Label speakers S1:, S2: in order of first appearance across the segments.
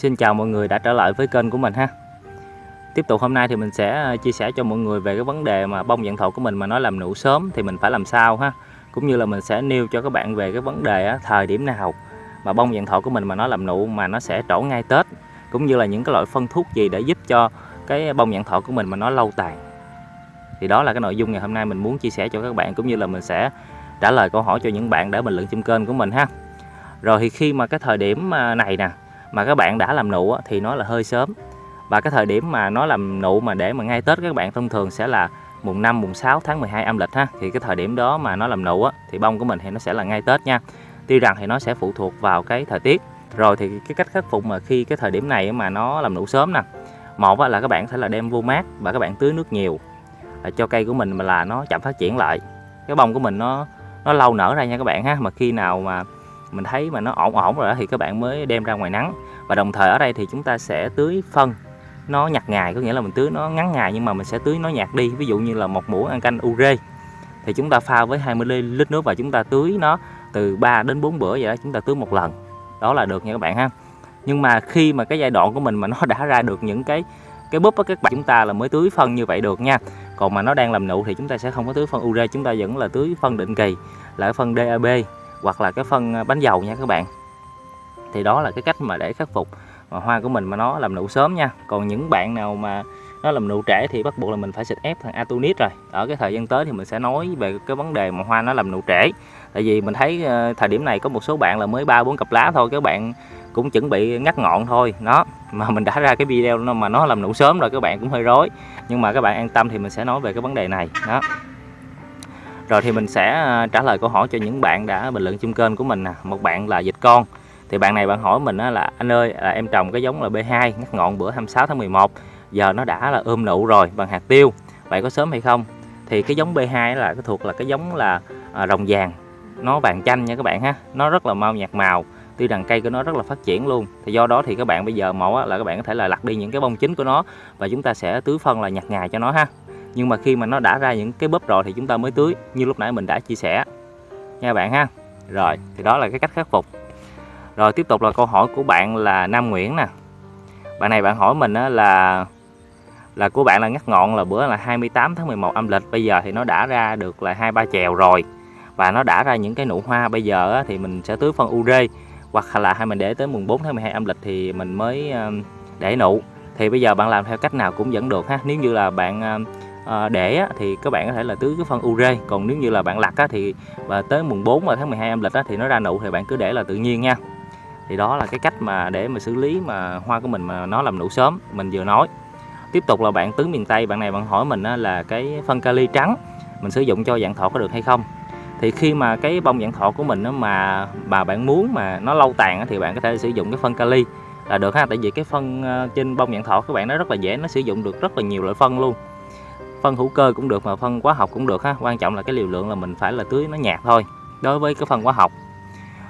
S1: Xin chào mọi người đã trở lại với kênh của mình ha. Tiếp tục hôm nay thì mình sẽ à, chia sẻ cho mọi người về cái vấn đề mà bông dạng thọ của mình mà nó làm nụ sớm thì mình phải làm sao ha. Cũng như là mình sẽ nêu cho các bạn về cái vấn đề á, thời điểm nào mà bông dạng thọ của mình mà nó làm nụ mà nó sẽ trổ ngay Tết Cũng như là những cái loại phân thuốc gì để giúp cho cái bông dạng thọ của mình mà nó lâu tàn. Thì đó là cái nội dung ngày hôm nay mình muốn chia sẻ cho các bạn cũng như là mình sẽ trả lời câu hỏi cho những bạn đã bình luận trên kênh của mình ha. Rồi thì khi mà cái thời điểm à, này nè mà các bạn đã làm nụ thì nó là hơi sớm. Và cái thời điểm mà nó làm nụ mà để mà ngay Tết các bạn, thông thường sẽ là mùng 5 mùng 6 tháng 12 âm lịch ha. Thì cái thời điểm đó mà nó làm nụ thì bông của mình thì nó sẽ là ngay Tết nha. Tuy rằng thì nó sẽ phụ thuộc vào cái thời tiết. Rồi thì cái cách khắc phục mà khi cái thời điểm này mà nó làm nụ sớm nè. Một là các bạn sẽ là đem vô mát và các bạn tưới nước nhiều à, cho cây của mình mà là nó chậm phát triển lại. Cái bông của mình nó nó lâu nở ra nha các bạn ha. Mà khi nào mà mình thấy mà nó ổn ổn rồi đó thì các bạn mới đem ra ngoài nắng. Và đồng thời ở đây thì chúng ta sẽ tưới phân. Nó nhặt ngày, có nghĩa là mình tưới nó ngắn ngày nhưng mà mình sẽ tưới nó nhạt đi. Ví dụ như là một muỗng ăn canh ure. Thì chúng ta pha với 20 lít nước và chúng ta tưới nó từ 3 đến 4 bữa vậy đó, chúng ta tưới một lần. Đó là được nha các bạn ha. Nhưng mà khi mà cái giai đoạn của mình mà nó đã ra được những cái cái búp á, các bạn, chúng ta là mới tưới phân như vậy được nha. Còn mà nó đang làm nụ thì chúng ta sẽ không có tưới phân ure, chúng ta vẫn là tưới phân định kỳ, là phân DAB hoặc là cái phân à, bánh dầu nha các bạn. Thì đó là cái cách mà để khắc phục. Mà hoa của mình mà nó làm nụ sớm nha. Còn những bạn nào mà nó làm nụ trễ thì bắt buộc là mình phải xịt ép thằng Atonit rồi. Ở cái thời gian tới thì mình sẽ nói về cái vấn đề mà hoa nó làm nụ trễ. Tại vì mình thấy ờ, thời điểm này có một số bạn là mới ba bốn cặp lá thôi, các bạn cũng chuẩn bị ngắt ngọn thôi. Nó mà mình đã ra cái video mà nó làm nụ sớm rồi, các bạn cũng hơi rối. Nhưng mà các bạn an tâm thì mình sẽ nói về cái vấn đề này. Đó rồi thì mình sẽ à, trả lời câu hỏi cho những bạn đã bình luận chung kênh của mình nè. Một bạn là dịch con. Thì bạn này bạn hỏi mình là anh ơi là em trồng cái giống là B2 ngắt ngọn bữa 26 tháng 11 giờ nó đã là ươm nụ rồi bằng hạt tiêu. Vậy có sớm hay không? Thì cái giống B2 là cái thuộc là cái giống là à, rồng vàng. Nó vàng chanh nha các bạn ha. Nó rất là mau nhạt màu. Tuy rằng cây của nó rất là phát triển luôn. Thì do đó thì các bạn bây giờ mẫu là các bạn có thể là lặt đi những cái bông chính của nó và chúng ta sẽ tưới phân là nhặt ngày cho nó ha nhưng mà khi mà nó đã ra những cái bóp rồi thì chúng ta mới tưới, như lúc nãy mình đã chia sẻ. Nha bạn ha. Rồi, thì đó là cái cách khắc phục. Rồi, tiếp tục là câu hỏi của bạn là Nam Nguyễn nè. Bạn này bạn hỏi mình là là của bạn là ngắt ngọn là bữa là 28 tháng 11 âm lịch, bây giờ thì nó đã ra được là hai ba chèo rồi. Và nó đã ra những cái nụ hoa, bây giờ thì mình sẽ tưới phân ure hoặc là hay mình để tới mùng 4 tháng 12 âm lịch thì mình mới để nụ. Thì bây giờ bạn làm theo cách nào cũng vẫn được ha. Nếu như là bạn à, để á, thì các bạn có thể là tưới cái phân ure còn nếu như là bạn lặt á, thì và tới mùng 4 và tháng 12 âm lịch á, thì nó ra nụ thì bạn cứ để là tự nhiên nha. Thì đó là cái cách mà để mà xử lý mà hoa của mình mà nó làm nụ sớm mình vừa nói. Tiếp tục là bạn tứ miền Tây bạn này bạn hỏi mình á, là cái phân kali trắng mình sử dụng cho dạng thọ có được hay không? Thì khi mà cái bông dạng thọ của mình á, mà mà bạn muốn mà nó lâu tàn á, thì bạn có thể sử dụng cái phân kali là được ha. Tại vì cái phân ờ, trên bông dạng thọ các bạn nó rất là dễ nó sử dụng được rất là nhiều loại phân luôn phân hữu cơ cũng được mà phân hóa học cũng được ha. Quan trọng là cái liều lượng là mình phải là tưới nó nhạt thôi. Đối với cái phân hóa học.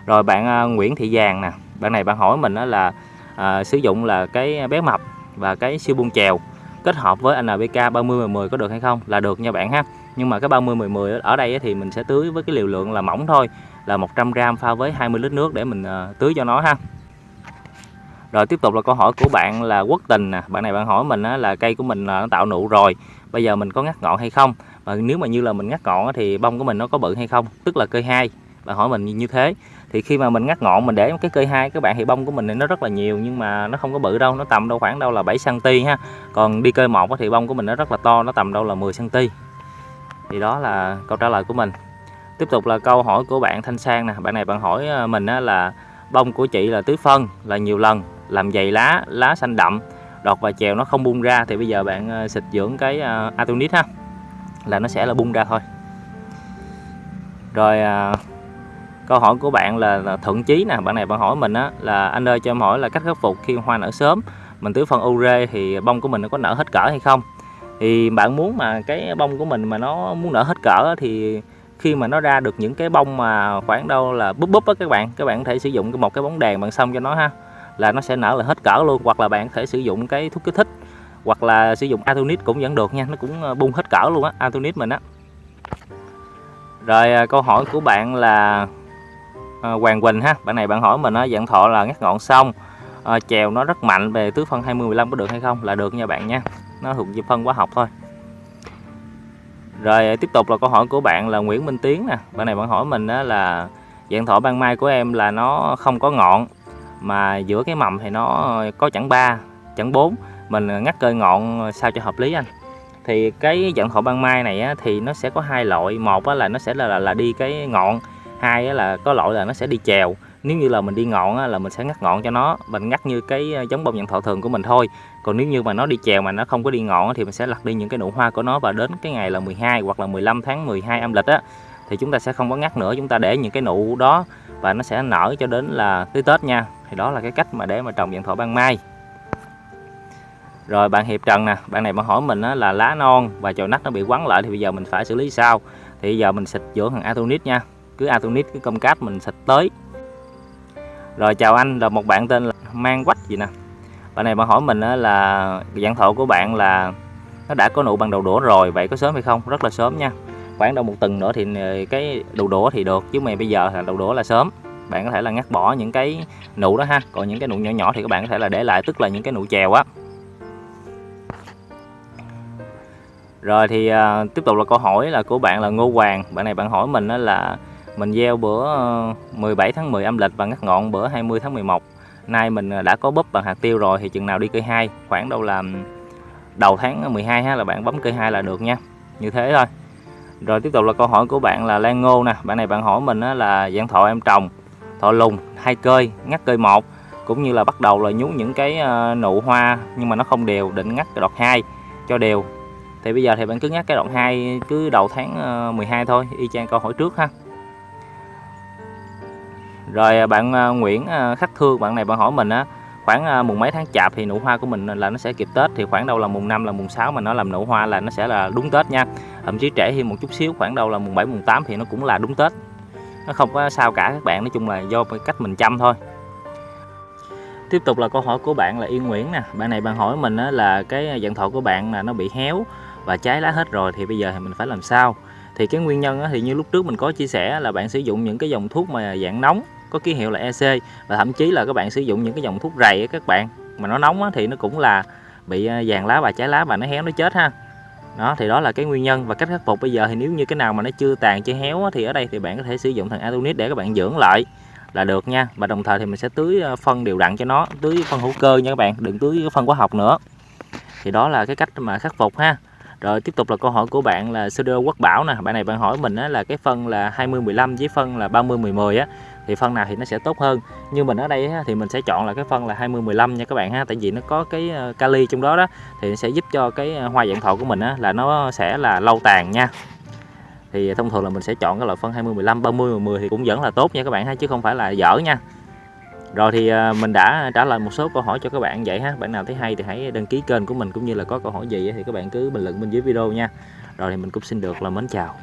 S1: Rồi bạn à, Nguyễn Thị Giàng nè. Bạn này bạn hỏi mình đó là à, sử dụng là cái bé mập và cái siêu buông chèo kết hợp với NPK 30 10 có được hay không? Là được nha bạn ha. Nhưng mà cái 30 10 10 ở đây thì mình sẽ tưới với cái liều lượng là mỏng thôi. Là 100g pha với 20 lít nước để mình à, tưới cho nó ha. Rồi tiếp tục là câu hỏi của bạn là quốc tình nè. Bạn này bạn hỏi mình là cây của mình à, nó tạo nụ rồi bây giờ mình có ngắt ngọn hay không? Và nếu mà như là mình ngắt ngọn thì bông của mình nó có bự hay không? Tức là cây hai. Bạn hỏi mình như thế. Thì khi mà mình ngắt ngọn mình để cái cây hai các bạn thì bông của mình nó rất là nhiều nhưng mà nó không có bự đâu, nó tầm đâu khoảng đâu là 7 cm ha. Còn đi cây một thì bông của mình nó rất là to, nó tầm đâu là 10 cm thì đó là câu trả lời của mình. Tiếp tục là câu hỏi của bạn Thanh Sang nè. Bạn này bạn hỏi à, mình là bông của chị là tưới phân là nhiều lần, làm dày lá lá xanh đậm đọt và chèo nó không bung ra thì bây giờ bạn ờ, xịt dưỡng cái ờ, uh, atonit ha. Là nó sẽ là bung ra thôi. Rồi ờ, câu hỏi của bạn là, là thuận chí nè. Bạn này bạn hỏi mình á là anh ơi cho em hỏi là cách khắc phục khi hoa nở sớm. Mình tưới phân ure thì bông của mình nó có nở hết cỡ hay không? Thì bạn muốn mà cái bông của mình mà nó muốn nở hết cỡ thì khi mà nó ra được những cái bông mà khoảng đâu là búp búp á các bạn các bạn có thể sử dụng một cái bóng đèn bằng xong cho nó ha là nó sẽ nở là hết cỡ luôn. Hoặc là bạn có thể sử dụng cái thuốc kích thích hoặc là sử dụng Atonit cũng vẫn được nha nó cũng ờ, bung hết cỡ luôn á Atonit mình á. Rồi à, câu hỏi của bạn là à, Hoàng Quỳnh ha bạn này bạn hỏi mình á dạng thọ là ngắt ngọn xong à, chèo nó rất mạnh về tứ phân 20 15 có được hay không? Là được nha bạn nha nó thuộc về phân hóa học thôi. Rồi à, tiếp tục là câu hỏi của bạn là Nguyễn Minh Tiến nè bạn này bạn hỏi mình đó là dạng thọ ban mai của em là nó không có ngọn mà giữa cái mầm thì nó có chẳng ba chẳng bốn. Mình ngắt cơi ngọn sao cho hợp lý anh. Thì cái dạng thọ ban mai này á, thì nó sẽ có hai loại. Một á, là nó sẽ là, là là đi cái ngọn. Hai á, là có loại là nó sẽ đi chèo. Nếu như là mình đi ngọn á, là mình sẽ ngắt ngọn cho nó. Mình ngắt như cái ờ, giống bông dạng thọ thường của mình thôi. Còn nếu như mà nó đi chèo mà nó không có đi ngọn á, thì mình sẽ lặt đi những cái nụ hoa của nó. Và đến cái ngày là 12 hoặc là 15 tháng 12 âm lịch á thì chúng ta sẽ không có ngắt nữa. Chúng ta để những cái nụ đó và nó sẽ nở cho đến là tới Tết nha thì đó là cái cách mà để mà trồng dạng thọ ban mai. Rồi bạn Hiệp Trần nè, bạn này bạn hỏi mình là lá non và chồi nách nó bị quắn lại thì bây giờ mình phải xử lý sao? Thì bây giờ mình xịt dưỡng thằng Atonit nha, cứ Atonit cái công cát mình xịt tới. Rồi chào anh, là một bạn tên là mang quách gì nè. Bạn này bạn hỏi mình là dạng thọ của bạn là nó đã có nụ bằng đầu đũa rồi, vậy có sớm hay không? Rất là sớm nha. Khoảng đâu một tuần nữa thì ờ, cái đầu đũa thì được, chứ mày bây giờ là đầu đũa là sớm bạn có thể là ngắt bỏ những cái nụ đó ha. Còn những cái nụ nhỏ nhỏ thì các bạn có thể là để lại tức là những cái nụ chèo á. Rồi thì à, tiếp tục là câu hỏi là của bạn là Ngô Hoàng. Bạn này bạn hỏi mình đó là mình gieo bữa ờ, 17 tháng 10 âm lịch và ngắt ngọn bữa 20 tháng 11 nay mình à, đã có búp bằng hạt tiêu rồi thì chừng nào đi cây hai? Khoảng đâu là đầu tháng 12 ha là bạn bấm cây hai là được nha. Như thế thôi. Rồi tiếp tục là câu hỏi của bạn là Lan Ngô nè. Bạn này bạn hỏi mình là dạng thọ em trồng thọ lùng hai cơi, ngắt cơi một, cũng như là bắt đầu là nhú những cái ờ, nụ hoa nhưng mà nó không đều, định ngắt cái đọt hai cho đều. Thì bây giờ thì bạn cứ ngắt cái đoạn 2 cứ đầu tháng ờ, 12 thôi, y chang câu hỏi trước ha. Rồi ờ, bạn Nguyễn Khắc Thương bạn này bạn hỏi mình á, khoảng mùng mấy tháng chạp thì nụ hoa của mình là nó sẽ kịp Tết? Thì khoảng đâu là mùng 5 là mùng 6 mà nó làm nụ hoa là nó sẽ là đúng Tết nha. Thậm chí trễ thêm một chút xíu, khoảng đâu là mùng 7 mùng 8 thì nó cũng là đúng Tết nó không có sao cả, các bạn. Nói chung là do cách mình chăm thôi. Tiếp tục là câu hỏi của bạn là Yên Nguyễn nè. Bạn này bạn hỏi mình là cái dạng thọ của bạn là nó bị héo và trái lá hết rồi thì bây giờ thì mình phải làm sao? Thì cái nguyên nhân thì như lúc trước mình có chia sẻ là bạn sử dụng những cái dòng thuốc mà dạng nóng, có ký hiệu là EC và thậm chí là các bạn sử dụng những cái dòng thuốc rầy các bạn. Mà nó nóng thì nó cũng là bị à, vàng lá và trái lá và nó héo, nó chết ha đó thì đó là cái nguyên nhân. Và cách khắc phục bây giờ thì nếu như cái nào mà nó chưa tàn chưa héo thì ở đây thì bạn có thể sử dụng thằng Atonit để các bạn dưỡng lại là được nha. Và đồng thời thì mình sẽ tưới ờ, phân đều đặn cho nó tưới phân hữu cơ nha các bạn đừng tưới phân hóa học nữa. Thì đó là cái cách mà khắc phục ha. Rồi tiếp tục là câu hỏi của bạn là Sudo Quốc Bảo nè. Bạn này bạn hỏi mình á, là cái phân là 20 15 với phân là 30 10 10 á thì phân nào thì nó sẽ tốt hơn? Như mình ở đây thì mình sẽ chọn là cái phân là 20 15 nha các bạn ha. Tại vì nó có cái ờ, kali trong đó đó, thì sẽ giúp cho cái ờ, hoa dạng thọ của mình là nó sẽ là lâu tàn nha. Thì thông thường là mình sẽ chọn cái loại phân 20 15 30 10 thì cũng vẫn là tốt nha các bạn ha, chứ không phải là dở nha. Rồi thì ờ, mình đã trả lời một số câu hỏi cho các bạn vậy ha. Bạn nào thấy hay thì hãy đăng ký kênh của mình cũng như là có câu hỏi gì thì các bạn cứ bình luận bên dưới video nha. Rồi thì mình cũng xin được là mến chào.